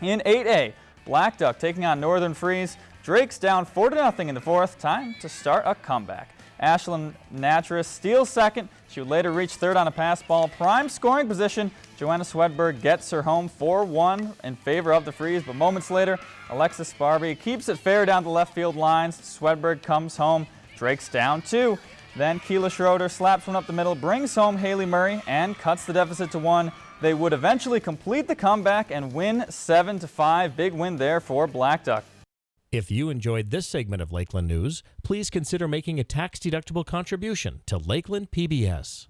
In 8A, Blackduck taking on Northern Freeze. Drake's down 4 0 in the fourth. Time to start a comeback. Ashlyn Natras steals second. She would later reach third on a pass ball. Prime scoring position. Joanna Swedberg gets her home 4-1 in favor of the Freeze, but moments later, Alexis Sparby keeps it fair down the left field lines. Swedberg comes home. Drake's down two. Then Keela Schroeder slaps one up the middle, brings home Haley Murray, and cuts the deficit to one. They would eventually complete the comeback and win 7 to 5. Big win there for Blackduck. If you enjoyed this segment of Lakeland News, please consider making a tax-deductible contribution to Lakeland PBS.